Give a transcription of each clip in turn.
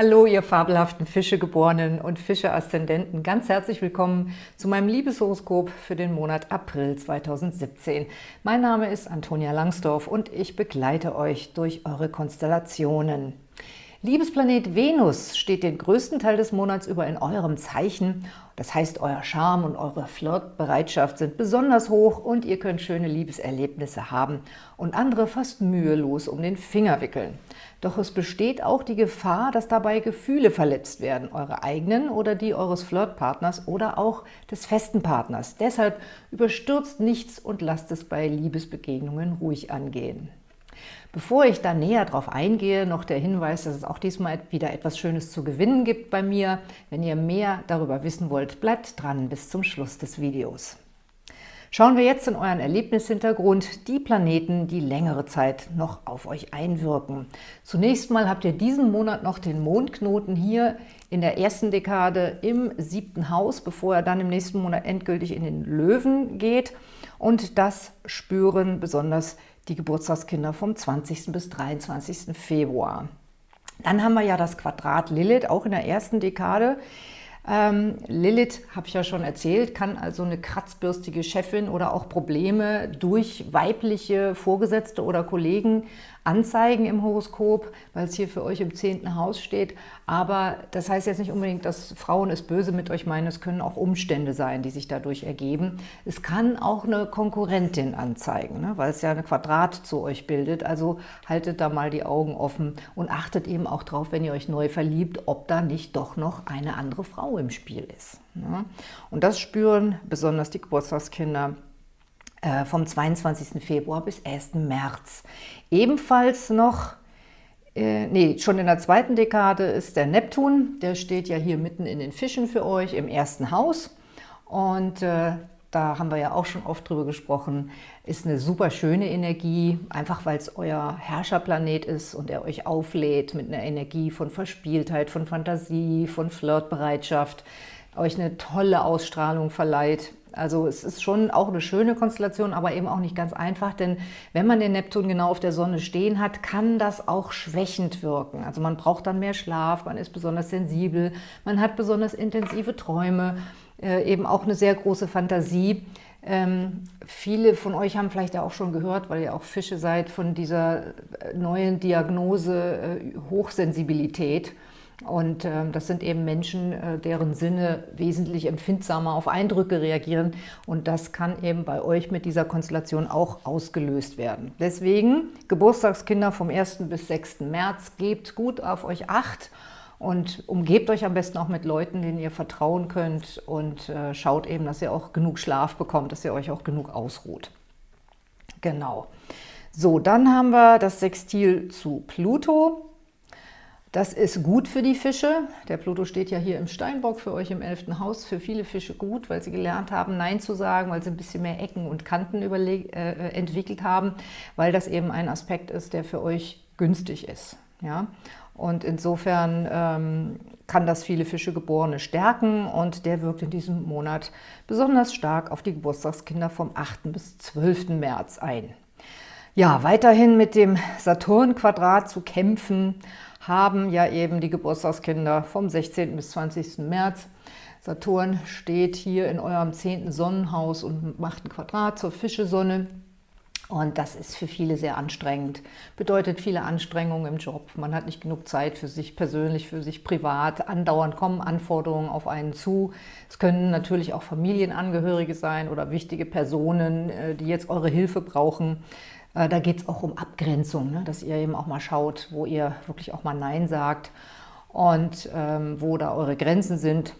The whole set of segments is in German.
Hallo, ihr fabelhaften Fischegeborenen und Fische-Aszendenten. Ganz herzlich willkommen zu meinem Liebeshoroskop für den Monat April 2017. Mein Name ist Antonia Langsdorf und ich begleite euch durch eure Konstellationen. Liebesplanet Venus steht den größten Teil des Monats über in eurem Zeichen. Das heißt, euer Charme und eure Flirtbereitschaft sind besonders hoch und ihr könnt schöne Liebeserlebnisse haben und andere fast mühelos um den Finger wickeln. Doch es besteht auch die Gefahr, dass dabei Gefühle verletzt werden, eure eigenen oder die eures Flirtpartners oder auch des festen Partners. Deshalb überstürzt nichts und lasst es bei Liebesbegegnungen ruhig angehen. Bevor ich da näher drauf eingehe, noch der Hinweis, dass es auch diesmal wieder etwas Schönes zu gewinnen gibt bei mir. Wenn ihr mehr darüber wissen wollt, bleibt dran bis zum Schluss des Videos. Schauen wir jetzt in euren Erlebnishintergrund die Planeten, die längere Zeit noch auf euch einwirken. Zunächst mal habt ihr diesen Monat noch den Mondknoten hier in der ersten Dekade im siebten Haus, bevor er dann im nächsten Monat endgültig in den Löwen geht. Und das spüren besonders die Geburtstagskinder vom 20. bis 23. Februar. Dann haben wir ja das Quadrat Lilith, auch in der ersten Dekade. Ähm, Lilith, habe ich ja schon erzählt, kann also eine kratzbürstige Chefin oder auch Probleme durch weibliche Vorgesetzte oder Kollegen anzeigen im Horoskop, weil es hier für euch im zehnten Haus steht. Aber das heißt jetzt nicht unbedingt, dass Frauen es böse mit euch meinen. Es können auch Umstände sein, die sich dadurch ergeben. Es kann auch eine Konkurrentin anzeigen, ne? weil es ja ein Quadrat zu euch bildet. Also haltet da mal die Augen offen und achtet eben auch drauf, wenn ihr euch neu verliebt, ob da nicht doch noch eine andere Frau im Spiel ist. Ne? Und das spüren besonders die Geburtstagskinder vom 22. Februar bis 1. März. Ebenfalls noch, äh, nee, schon in der zweiten Dekade ist der Neptun, der steht ja hier mitten in den Fischen für euch im ersten Haus und äh, da haben wir ja auch schon oft drüber gesprochen, ist eine super schöne Energie, einfach weil es euer Herrscherplanet ist und er euch auflädt mit einer Energie von Verspieltheit, von Fantasie, von Flirtbereitschaft, euch eine tolle Ausstrahlung verleiht. Also es ist schon auch eine schöne Konstellation, aber eben auch nicht ganz einfach, denn wenn man den Neptun genau auf der Sonne stehen hat, kann das auch schwächend wirken. Also man braucht dann mehr Schlaf, man ist besonders sensibel, man hat besonders intensive Träume, äh, eben auch eine sehr große Fantasie. Ähm, viele von euch haben vielleicht ja auch schon gehört, weil ihr auch Fische seid, von dieser äh, neuen Diagnose äh, Hochsensibilität. Und äh, das sind eben Menschen, äh, deren Sinne wesentlich empfindsamer auf Eindrücke reagieren. Und das kann eben bei euch mit dieser Konstellation auch ausgelöst werden. Deswegen, Geburtstagskinder vom 1. bis 6. März, gebt gut auf euch Acht und umgebt euch am besten auch mit Leuten, denen ihr vertrauen könnt und äh, schaut eben, dass ihr auch genug Schlaf bekommt, dass ihr euch auch genug ausruht. Genau. So, dann haben wir das Sextil zu Pluto. Das ist gut für die Fische. Der Pluto steht ja hier im Steinbock für euch im 11. Haus. Für viele Fische gut, weil sie gelernt haben, Nein zu sagen, weil sie ein bisschen mehr Ecken und Kanten äh, entwickelt haben, weil das eben ein Aspekt ist, der für euch günstig ist. Ja? Und insofern ähm, kann das viele Fische Geborene stärken und der wirkt in diesem Monat besonders stark auf die Geburtstagskinder vom 8. bis 12. März ein. Ja, weiterhin mit dem Saturn-Quadrat zu kämpfen, haben ja eben die Geburtstagskinder vom 16. bis 20. März. Saturn steht hier in eurem 10. Sonnenhaus und macht ein Quadrat zur Fischesonne. Und das ist für viele sehr anstrengend, bedeutet viele Anstrengungen im Job. Man hat nicht genug Zeit für sich persönlich, für sich privat. Andauernd kommen Anforderungen auf einen zu. Es können natürlich auch Familienangehörige sein oder wichtige Personen, äh, die jetzt eure Hilfe brauchen. Äh, da geht es auch um Abgrenzung, ne? dass ihr eben auch mal schaut, wo ihr wirklich auch mal Nein sagt und ähm, wo da eure Grenzen sind.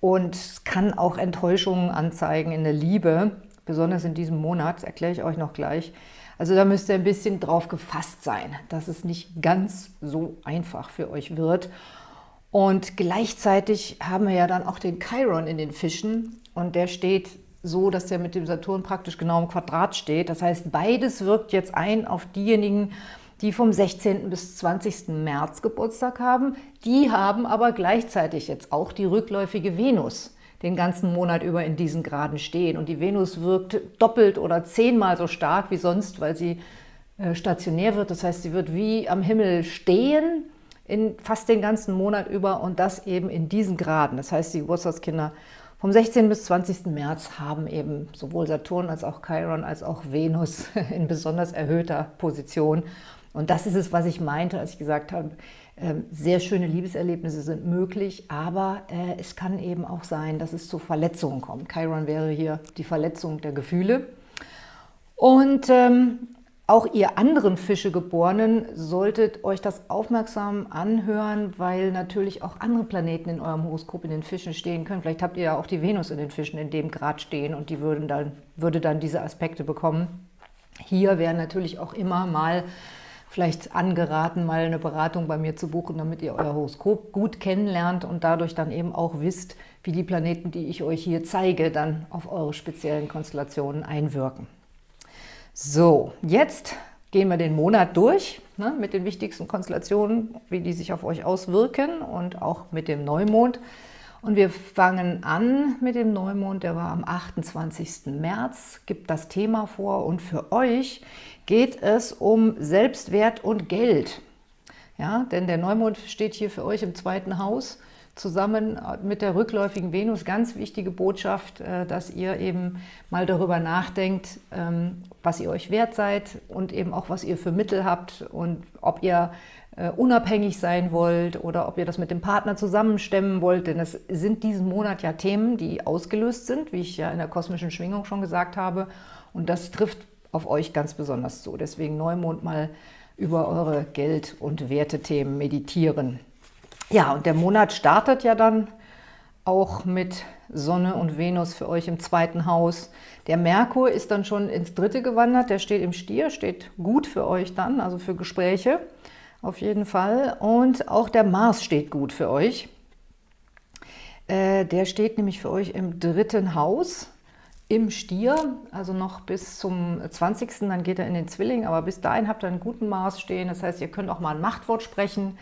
Und es kann auch Enttäuschungen anzeigen in der Liebe, besonders in diesem Monat, das erkläre ich euch noch gleich. Also da müsst ihr ein bisschen drauf gefasst sein, dass es nicht ganz so einfach für euch wird. Und gleichzeitig haben wir ja dann auch den Chiron in den Fischen und der steht so, dass der mit dem Saturn praktisch genau im Quadrat steht. Das heißt, beides wirkt jetzt ein auf diejenigen, die vom 16. bis 20. März Geburtstag haben. Die haben aber gleichzeitig jetzt auch die rückläufige Venus den ganzen Monat über in diesen Graden stehen. Und die Venus wirkt doppelt oder zehnmal so stark wie sonst, weil sie äh, stationär wird. Das heißt, sie wird wie am Himmel stehen, in fast den ganzen Monat über und das eben in diesen Graden. Das heißt, die Geburtstagskinder vom 16. bis 20. März haben eben sowohl Saturn als auch Chiron als auch Venus in besonders erhöhter Position. Und das ist es, was ich meinte, als ich gesagt habe, ähm, sehr schöne Liebeserlebnisse sind möglich, aber äh, es kann eben auch sein, dass es zu Verletzungen kommt. Chiron wäre hier die Verletzung der Gefühle. Und ähm, auch ihr anderen Fischegeborenen solltet euch das aufmerksam anhören, weil natürlich auch andere Planeten in eurem Horoskop in den Fischen stehen können. Vielleicht habt ihr ja auch die Venus in den Fischen in dem Grad stehen und die würden dann, würde dann diese Aspekte bekommen. Hier wäre natürlich auch immer mal vielleicht angeraten, mal eine Beratung bei mir zu buchen, damit ihr euer Horoskop gut kennenlernt und dadurch dann eben auch wisst, wie die Planeten, die ich euch hier zeige, dann auf eure speziellen Konstellationen einwirken. So, jetzt gehen wir den Monat durch ne, mit den wichtigsten Konstellationen, wie die sich auf euch auswirken und auch mit dem Neumond. Und wir fangen an mit dem Neumond, der war am 28. März, gibt das Thema vor und für euch geht es um Selbstwert und Geld. Ja, denn der Neumond steht hier für euch im zweiten Haus zusammen mit der rückläufigen Venus. Ganz wichtige Botschaft, äh, dass ihr eben mal darüber nachdenkt, ähm, was ihr euch wert seid und eben auch, was ihr für Mittel habt und ob ihr äh, unabhängig sein wollt oder ob ihr das mit dem Partner zusammenstemmen wollt, denn es sind diesen Monat ja Themen, die ausgelöst sind, wie ich ja in der kosmischen Schwingung schon gesagt habe und das trifft auf euch ganz besonders zu. Deswegen Neumond mal über eure Geld- und Wertethemen meditieren. Ja, und der Monat startet ja dann auch mit Sonne und Venus für euch im zweiten Haus. Der Merkur ist dann schon ins dritte gewandert, der steht im Stier, steht gut für euch dann, also für Gespräche auf jeden Fall. Und auch der Mars steht gut für euch. Äh, der steht nämlich für euch im dritten Haus, im Stier, also noch bis zum 20. Dann geht er in den Zwilling, aber bis dahin habt ihr einen guten Mars stehen. Das heißt, ihr könnt auch mal ein Machtwort sprechen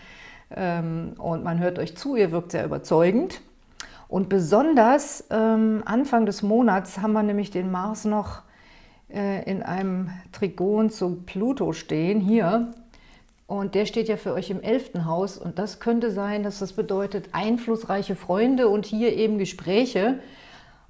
ähm, und man hört euch zu, ihr wirkt sehr überzeugend. Und besonders ähm, Anfang des Monats haben wir nämlich den Mars noch äh, in einem Trigon zu Pluto stehen, hier. Und der steht ja für euch im elften Haus und das könnte sein, dass das bedeutet einflussreiche Freunde und hier eben Gespräche.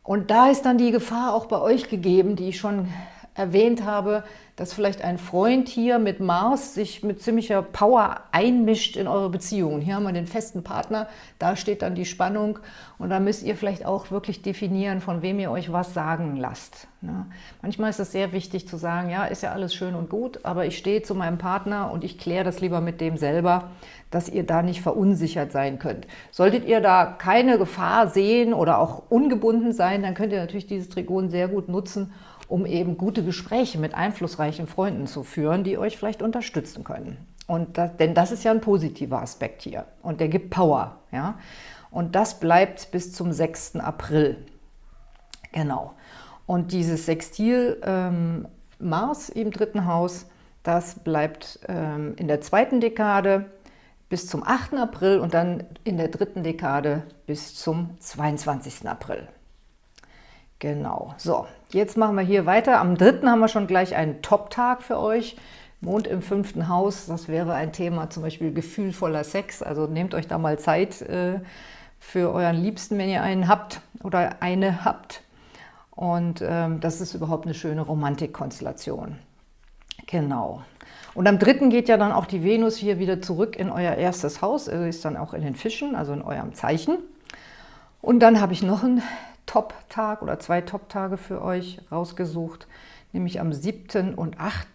Und da ist dann die Gefahr auch bei euch gegeben, die ich schon erwähnt habe, dass vielleicht ein Freund hier mit Mars sich mit ziemlicher Power einmischt in eure Beziehungen. Hier haben wir den festen Partner, da steht dann die Spannung und da müsst ihr vielleicht auch wirklich definieren, von wem ihr euch was sagen lasst. Ne? Manchmal ist es sehr wichtig zu sagen, ja, ist ja alles schön und gut, aber ich stehe zu meinem Partner und ich kläre das lieber mit dem selber, dass ihr da nicht verunsichert sein könnt. Solltet ihr da keine Gefahr sehen oder auch ungebunden sein, dann könnt ihr natürlich dieses Trigon sehr gut nutzen, um eben gute Gespräche mit einflussreichen Freunden zu führen, die euch vielleicht unterstützen können. Und das, denn das ist ja ein positiver Aspekt hier und der gibt Power. Ja? Und das bleibt bis zum 6. April. Genau. Und dieses Sextil ähm, Mars im dritten Haus, das bleibt ähm, in der zweiten Dekade bis zum 8. April und dann in der dritten Dekade bis zum 22. April. Genau, so, jetzt machen wir hier weiter. Am 3. haben wir schon gleich einen Top-Tag für euch. Mond im fünften Haus, das wäre ein Thema, zum Beispiel gefühlvoller Sex. Also nehmt euch da mal Zeit äh, für euren Liebsten, wenn ihr einen habt oder eine habt. Und ähm, das ist überhaupt eine schöne Romantikkonstellation. Genau. Und am 3. geht ja dann auch die Venus hier wieder zurück in euer erstes Haus. Also ist dann auch in den Fischen, also in eurem Zeichen. Und dann habe ich noch einen Top-Tag oder zwei Top-Tage für euch rausgesucht, nämlich am 7. und 8.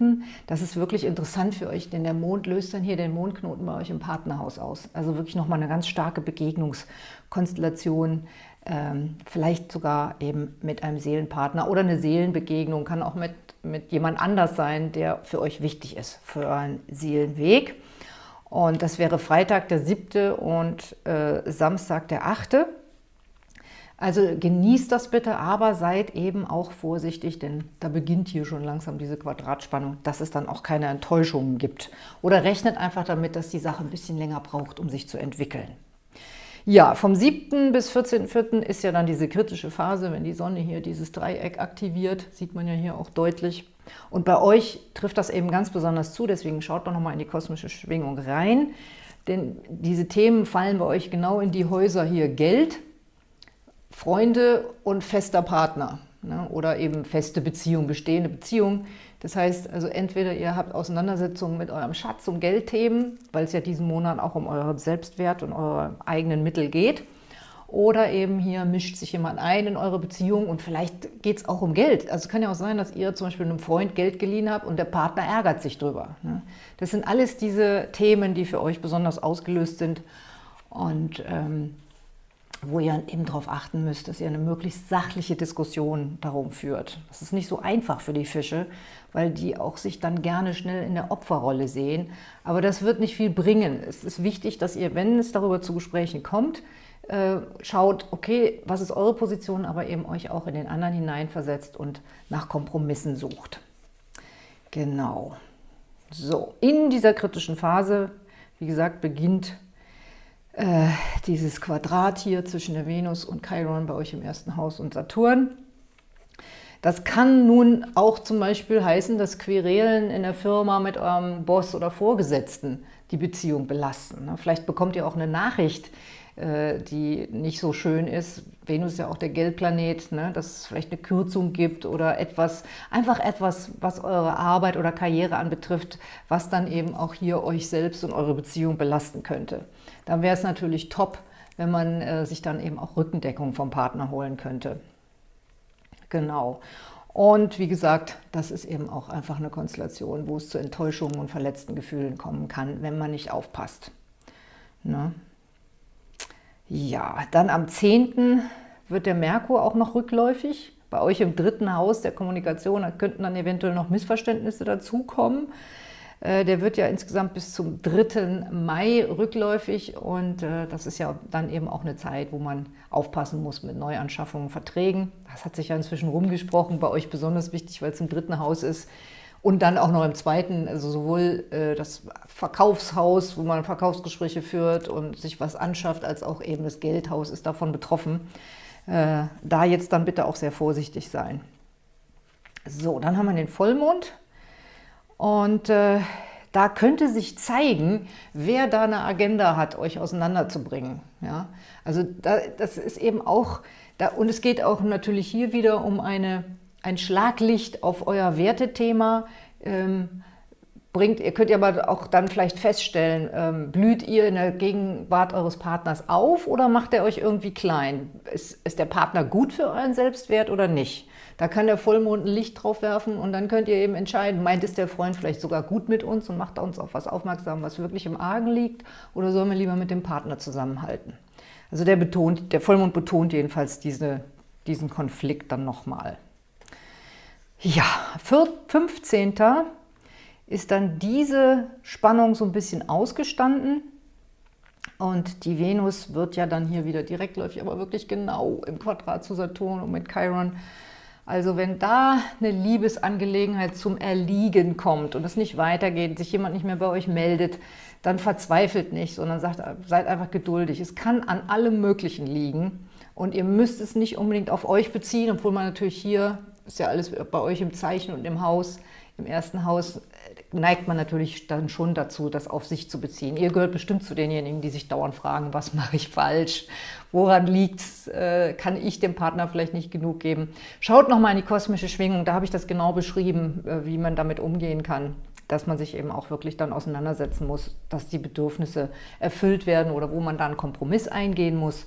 Das ist wirklich interessant für euch, denn der Mond löst dann hier den Mondknoten bei euch im Partnerhaus aus. Also wirklich nochmal eine ganz starke Begegnungskonstellation, ähm, vielleicht sogar eben mit einem Seelenpartner oder eine Seelenbegegnung, kann auch mit, mit jemand anders sein, der für euch wichtig ist, für euren Seelenweg. Und das wäre Freitag der 7. und äh, Samstag der 8. Also genießt das bitte, aber seid eben auch vorsichtig, denn da beginnt hier schon langsam diese Quadratspannung, dass es dann auch keine Enttäuschungen gibt. Oder rechnet einfach damit, dass die Sache ein bisschen länger braucht, um sich zu entwickeln. Ja, vom 7. bis 14.04. ist ja dann diese kritische Phase, wenn die Sonne hier dieses Dreieck aktiviert, sieht man ja hier auch deutlich. Und bei euch trifft das eben ganz besonders zu, deswegen schaut doch nochmal in die kosmische Schwingung rein. denn diese Themen fallen bei euch genau in die Häuser hier Geld, Freunde und fester Partner ne? oder eben feste Beziehung, bestehende Beziehung. Das heißt, also entweder ihr habt Auseinandersetzungen mit eurem Schatz um Geldthemen, weil es ja diesen Monat auch um euren Selbstwert und eure eigenen Mittel geht, oder eben hier mischt sich jemand ein in eure Beziehung und vielleicht geht es auch um Geld. Also kann ja auch sein, dass ihr zum Beispiel einem Freund Geld geliehen habt und der Partner ärgert sich drüber. Ne? Das sind alles diese Themen, die für euch besonders ausgelöst sind und ähm, wo ihr eben darauf achten müsst, dass ihr eine möglichst sachliche Diskussion darum führt. Das ist nicht so einfach für die Fische, weil die auch sich dann gerne schnell in der Opferrolle sehen. Aber das wird nicht viel bringen. Es ist wichtig, dass ihr, wenn es darüber zu Gesprächen kommt, äh, schaut, okay, was ist eure Position, aber eben euch auch in den anderen hineinversetzt und nach Kompromissen sucht. Genau. So, in dieser kritischen Phase, wie gesagt, beginnt äh, dieses Quadrat hier zwischen der Venus und Chiron bei euch im ersten Haus und Saturn. Das kann nun auch zum Beispiel heißen, dass Querelen in der Firma mit eurem Boss oder Vorgesetzten die Beziehung belasten. Ne? Vielleicht bekommt ihr auch eine Nachricht, äh, die nicht so schön ist. Venus ist ja auch der Geldplanet, ne? dass es vielleicht eine Kürzung gibt oder etwas, einfach etwas, was eure Arbeit oder Karriere anbetrifft, was dann eben auch hier euch selbst und eure Beziehung belasten könnte. Dann wäre es natürlich top, wenn man äh, sich dann eben auch Rückendeckung vom Partner holen könnte. Genau. Und wie gesagt, das ist eben auch einfach eine Konstellation, wo es zu Enttäuschungen und verletzten Gefühlen kommen kann, wenn man nicht aufpasst. Ne? Ja, dann am 10. wird der Merkur auch noch rückläufig. Bei euch im dritten Haus der Kommunikation da könnten dann eventuell noch Missverständnisse dazukommen. Äh, der wird ja insgesamt bis zum 3. Mai rückläufig und äh, das ist ja dann eben auch eine Zeit, wo man aufpassen muss mit Neuanschaffungen, Verträgen. Das hat sich ja inzwischen rumgesprochen, bei euch besonders wichtig, weil es im dritten Haus ist. Und dann auch noch im zweiten, also sowohl äh, das Verkaufshaus, wo man Verkaufsgespräche führt und sich was anschafft, als auch eben das Geldhaus ist davon betroffen. Äh, da jetzt dann bitte auch sehr vorsichtig sein. So, dann haben wir den Vollmond. Und äh, da könnte sich zeigen, wer da eine Agenda hat, euch auseinanderzubringen. Ja? Also da, das ist eben auch, da, und es geht auch natürlich hier wieder um eine ein Schlaglicht auf euer Wertethema ähm, bringt. Ihr könnt ja aber auch dann vielleicht feststellen, ähm, blüht ihr in der Gegenwart eures Partners auf oder macht er euch irgendwie klein? Ist, ist der Partner gut für euren Selbstwert oder nicht? Da kann der Vollmond ein Licht drauf werfen und dann könnt ihr eben entscheiden, meint es der Freund vielleicht sogar gut mit uns und macht uns auf was aufmerksam, was wirklich im Argen liegt oder sollen wir lieber mit dem Partner zusammenhalten? Also der, betont, der Vollmond betont jedenfalls diese, diesen Konflikt dann nochmal. Ja, 15. ist dann diese Spannung so ein bisschen ausgestanden. Und die Venus wird ja dann hier wieder direktläufig, aber wirklich genau im Quadrat zu Saturn und mit Chiron. Also wenn da eine Liebesangelegenheit zum Erliegen kommt und es nicht weitergeht, sich jemand nicht mehr bei euch meldet, dann verzweifelt nicht, sondern sagt, seid einfach geduldig. Es kann an allem Möglichen liegen und ihr müsst es nicht unbedingt auf euch beziehen, obwohl man natürlich hier ist ja alles bei euch im Zeichen und im Haus, im ersten Haus, neigt man natürlich dann schon dazu, das auf sich zu beziehen. Ihr gehört bestimmt zu denjenigen, die sich dauernd fragen, was mache ich falsch, woran liegt es, äh, kann ich dem Partner vielleicht nicht genug geben. Schaut nochmal in die kosmische Schwingung, da habe ich das genau beschrieben, äh, wie man damit umgehen kann dass man sich eben auch wirklich dann auseinandersetzen muss, dass die Bedürfnisse erfüllt werden oder wo man dann Kompromiss eingehen muss.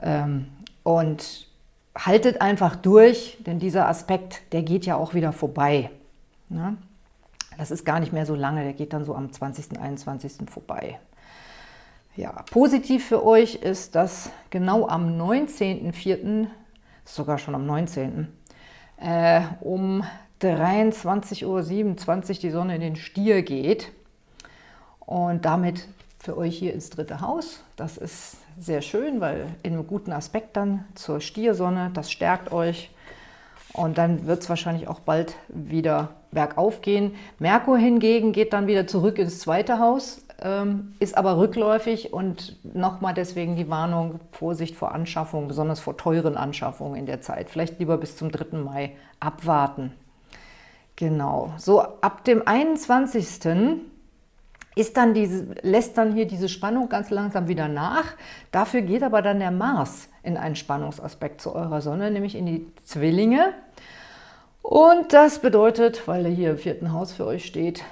Ähm, und haltet einfach durch, denn dieser Aspekt, der geht ja auch wieder vorbei. Ne? Das ist gar nicht mehr so lange, der geht dann so am 20., 21. vorbei. Ja, positiv für euch ist, dass genau am 19.04., sogar schon am 19., äh, um 23.27 Uhr die Sonne in den Stier geht und damit für euch hier ins dritte Haus. Das ist sehr schön, weil in einem guten Aspekt dann zur Stiersonne, das stärkt euch. Und dann wird es wahrscheinlich auch bald wieder bergauf gehen. Merkur hingegen geht dann wieder zurück ins zweite Haus, ähm, ist aber rückläufig und nochmal deswegen die Warnung, Vorsicht vor Anschaffungen, besonders vor teuren Anschaffungen in der Zeit. Vielleicht lieber bis zum 3. Mai abwarten. Genau, so ab dem 21. ist dann diese, lässt dann hier diese Spannung ganz langsam wieder nach. Dafür geht aber dann der Mars in einen Spannungsaspekt zu eurer Sonne, nämlich in die Zwillinge. Und das bedeutet, weil er hier im vierten Haus für euch steht,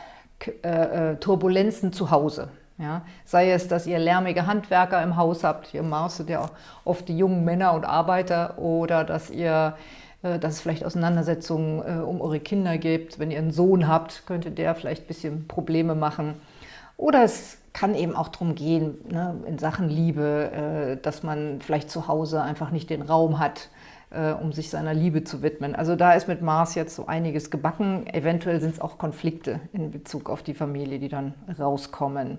äh, äh, Turbulenzen zu Hause. Ja, sei es, dass ihr lärmige Handwerker im Haus habt, hier im Mars sind ja oft die jungen Männer und Arbeiter, oder dass ihr äh, dass es vielleicht Auseinandersetzungen äh, um eure Kinder gibt. Wenn ihr einen Sohn habt, könnte der vielleicht ein bisschen Probleme machen. Oder es kann eben auch darum gehen, ne, in Sachen Liebe, äh, dass man vielleicht zu Hause einfach nicht den Raum hat, äh, um sich seiner Liebe zu widmen. Also da ist mit Mars jetzt so einiges gebacken. Eventuell sind es auch Konflikte in Bezug auf die Familie, die dann rauskommen.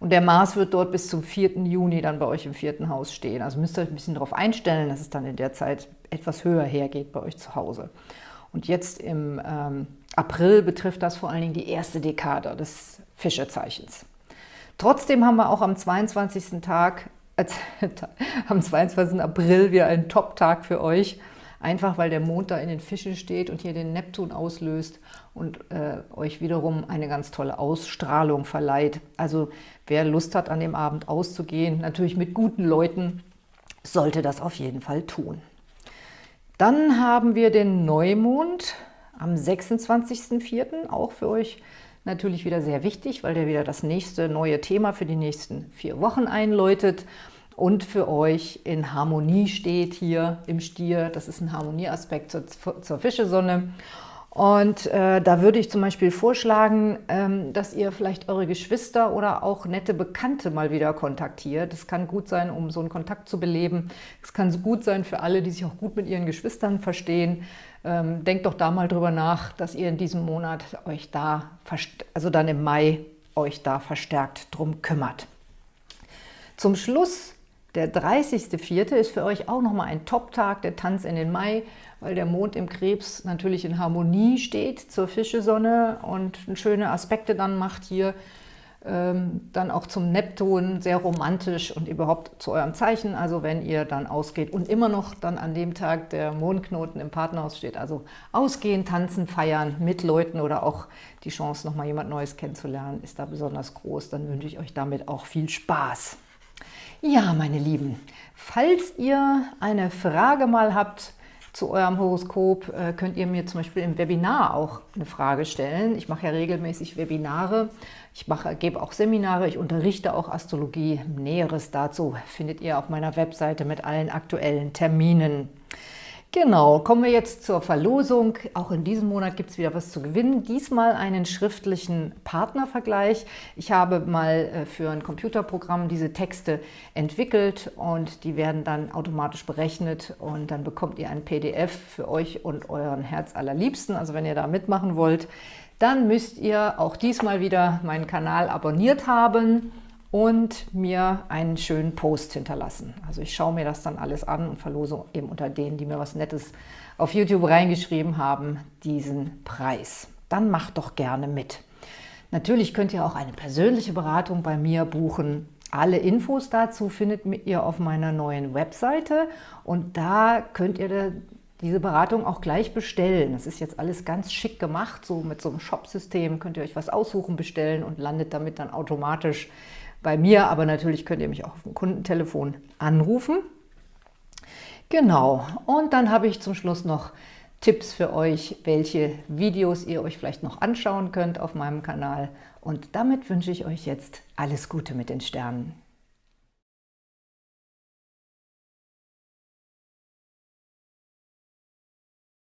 Und der Mars wird dort bis zum 4. Juni dann bei euch im vierten Haus stehen. Also müsst ihr euch ein bisschen darauf einstellen, dass es dann in der Zeit etwas höher hergeht bei euch zu Hause. Und jetzt im ähm, April betrifft das vor allen Dingen die erste Dekade des Fischezeichens. Trotzdem haben wir auch am 22. Tag, äh, am 22. April wieder einen Top-Tag für euch, einfach weil der Mond da in den Fischen steht und hier den Neptun auslöst und äh, euch wiederum eine ganz tolle Ausstrahlung verleiht. Also wer Lust hat, an dem Abend auszugehen, natürlich mit guten Leuten, sollte das auf jeden Fall tun. Dann haben wir den Neumond am 26.04., auch für euch natürlich wieder sehr wichtig, weil der wieder das nächste neue Thema für die nächsten vier Wochen einläutet und für euch in Harmonie steht hier im Stier. Das ist ein Harmonieaspekt zur, zur Fischesonne. Und äh, da würde ich zum Beispiel vorschlagen, ähm, dass ihr vielleicht eure Geschwister oder auch nette Bekannte mal wieder kontaktiert. Es kann gut sein, um so einen Kontakt zu beleben. Es kann gut sein für alle, die sich auch gut mit ihren Geschwistern verstehen. Ähm, denkt doch da mal drüber nach, dass ihr in diesem Monat euch da, also dann im Mai, euch da verstärkt drum kümmert. Zum Schluss der 30.04. ist für euch auch nochmal ein Top-Tag, der Tanz in den Mai, weil der Mond im Krebs natürlich in Harmonie steht zur Fischesonne und schöne Aspekte dann macht hier. Ähm, dann auch zum Neptun, sehr romantisch und überhaupt zu eurem Zeichen, also wenn ihr dann ausgeht und immer noch dann an dem Tag der Mondknoten im Partnerhaus steht, also ausgehen, tanzen, feiern mit Leuten oder auch die Chance, nochmal jemand Neues kennenzulernen, ist da besonders groß, dann wünsche ich euch damit auch viel Spaß. Ja, meine Lieben, falls ihr eine Frage mal habt zu eurem Horoskop, äh, könnt ihr mir zum Beispiel im Webinar auch eine Frage stellen. Ich mache ja regelmäßig Webinare, ich mache, gebe auch Seminare, ich unterrichte auch Astrologie. Näheres dazu findet ihr auf meiner Webseite mit allen aktuellen Terminen. Genau, kommen wir jetzt zur Verlosung. Auch in diesem Monat gibt es wieder was zu gewinnen. Diesmal einen schriftlichen Partnervergleich. Ich habe mal äh, für ein Computerprogramm diese Texte entwickelt und die werden dann automatisch berechnet und dann bekommt ihr ein PDF für euch und euren Herz allerliebsten. Also wenn ihr da mitmachen wollt, dann müsst ihr auch diesmal wieder meinen Kanal abonniert haben und mir einen schönen Post hinterlassen. Also ich schaue mir das dann alles an und verlose eben unter denen, die mir was Nettes auf YouTube reingeschrieben haben, diesen Preis. Dann macht doch gerne mit. Natürlich könnt ihr auch eine persönliche Beratung bei mir buchen. Alle Infos dazu findet ihr auf meiner neuen Webseite und da könnt ihr diese Beratung auch gleich bestellen. Das ist jetzt alles ganz schick gemacht, so mit so einem Shop-System könnt ihr euch was aussuchen, bestellen und landet damit dann automatisch bei mir, aber natürlich könnt ihr mich auch auf dem Kundentelefon anrufen. Genau, und dann habe ich zum Schluss noch Tipps für euch, welche Videos ihr euch vielleicht noch anschauen könnt auf meinem Kanal. Und damit wünsche ich euch jetzt alles Gute mit den Sternen.